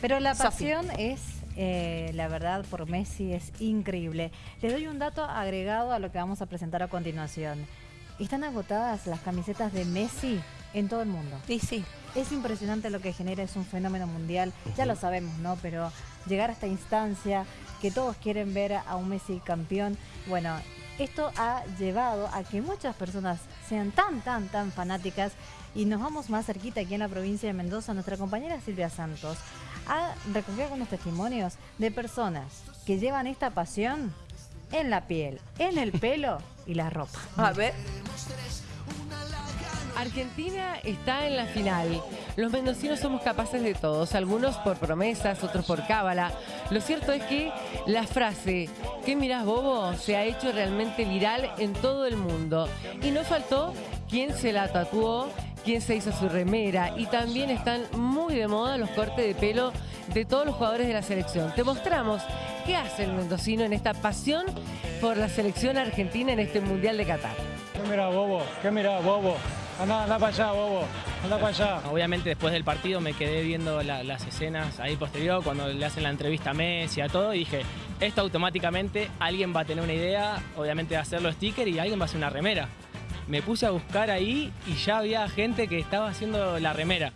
Pero la pasión es, eh, la verdad, por Messi es increíble. Les doy un dato agregado a lo que vamos a presentar a continuación. Están agotadas las camisetas de Messi en todo el mundo. Sí, sí. Es impresionante lo que genera, es un fenómeno mundial, ya lo sabemos, ¿no? Pero llegar a esta instancia, que todos quieren ver a un Messi campeón, bueno, esto ha llevado a que muchas personas sean tan, tan, tan fanáticas y nos vamos más cerquita aquí en la provincia de Mendoza. Nuestra compañera Silvia Santos ha recogido algunos testimonios de personas que llevan esta pasión en la piel, en el pelo y la ropa. A ver. Argentina está en la final. Los mendocinos somos capaces de todos, algunos por promesas, otros por cábala. Lo cierto es que la frase ¿qué mirás bobo? se ha hecho realmente viral en todo el mundo. Y no faltó quien se la tatuó, quien se hizo su remera. Y también están muy de moda los cortes de pelo de todos los jugadores de la selección. Te mostramos qué hace el mendocino en esta pasión por la selección argentina en este Mundial de Qatar. ¿Qué mira, bobo? ¿Qué mira, bobo? Anda, anda para allá, bobo. Anda para allá. Obviamente después del partido me quedé viendo la- las escenas ahí posterior, cuando le hacen la entrevista a Messi, a todo, y dije, esto automáticamente alguien va a tener una idea, obviamente de hacerlo sticker y alguien va a hacer una remera. Me puse a buscar ahí y ya había gente que estaba haciendo la remera.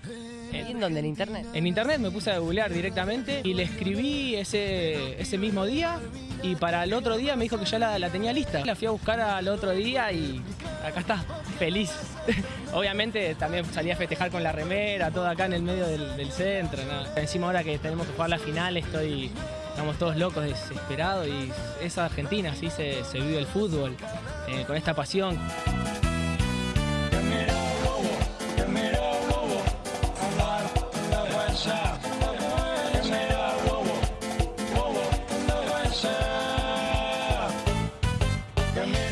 ¿Y en dónde? ¿En internet? En internet me puse a googlear directamente y le escribí ese, ese mismo día y para el otro día me dijo que ya la, la tenía lista. La fui a buscar al otro día y acá está, feliz. Obviamente también salí a festejar con la remera, todo acá en el medio del, del centro. ¿no? Encima ahora que tenemos que jugar la final estoy, estamos todos locos, desesperados y es Argentina, así se, se vive el fútbol, eh, con esta pasión.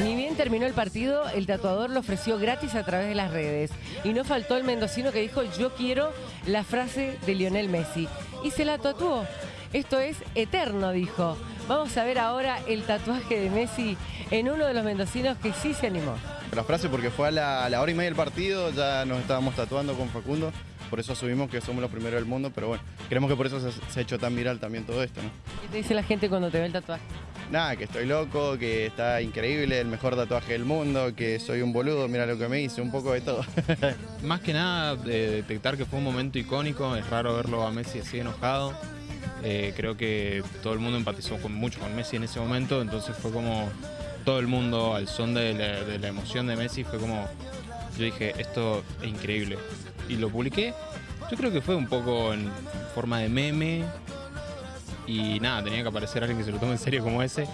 Ni bien terminó el partido, el tatuador lo ofreció gratis a través de las redes. Y no faltó el mendocino que dijo, yo quiero la frase de Lionel Messi. Y se la tatuó. Esto es eterno, dijo. Vamos a ver ahora el tatuaje de Messi en uno de los mendocinos que sí se animó. La frase porque fue a la, a la hora y media del partido, ya nos estábamos tatuando con Facundo, por eso asumimos que somos los primeros del mundo, pero bueno, creemos que por eso se, se ha hecho tan viral también todo esto, ¿no? ¿Qué te dice la gente cuando te ve el tatuaje? Nada, que estoy loco, que está increíble, el mejor tatuaje del mundo, que soy un boludo, mira lo que me hice, un poco de todo. Más que nada de detectar que fue un momento icónico, es raro verlo a Messi así enojado. Eh, creo que todo el mundo empatizó mucho con Messi en ese momento, entonces fue como todo el mundo al son de la, de la emoción de Messi, fue como, yo dije, esto es increíble. Y lo publiqué, yo creo que fue un poco en forma de meme y nada, tenía que aparecer alguien que se lo tome en serio como ese.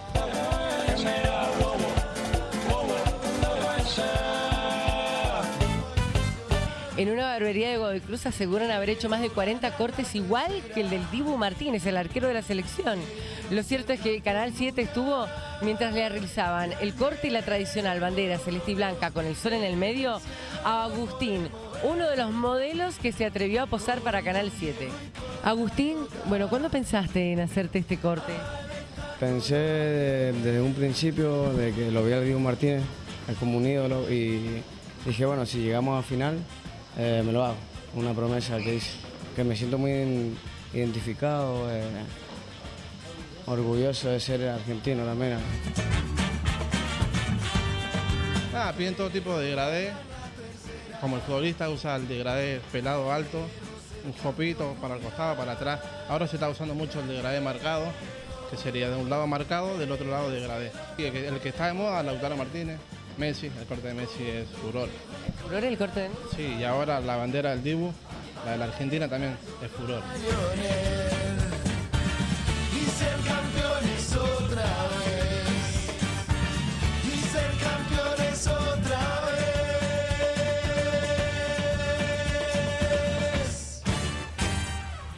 En una barbería de Godoy Cruz aseguran haber hecho más de 40 cortes igual que el del Dibu Martínez, el arquero de la selección. Lo cierto es que Canal 7 estuvo mientras le realizaban el corte y la tradicional bandera celeste y blanca con el sol en el medio a Agustín, uno de los modelos que se atrevió a posar para Canal 7. Agustín, bueno, ¿cuándo pensaste en hacerte este corte? Pensé de- desde un principio de que lo vi al Diego Martínez, es como un ídolo, y dije, bueno, si llegamos a final, eh, me lo hago. Una promesa que hice, que me siento muy identificado, eh, orgulloso de ser argentino también. Nada, piden todo tipo de degradé. Como el futbolista usa el degradé pelado alto, un fopito para el costado, para atrás. Ahora se está usando mucho el degradé marcado, que sería de un lado marcado, del otro lado degradé. El que, el está de moda, Lautaro Martínez, Messi, el corte de Messi es furor. Furor el corte de Messi? Sí, y ahora la bandera del Dibu, la de la Argentina también es furor.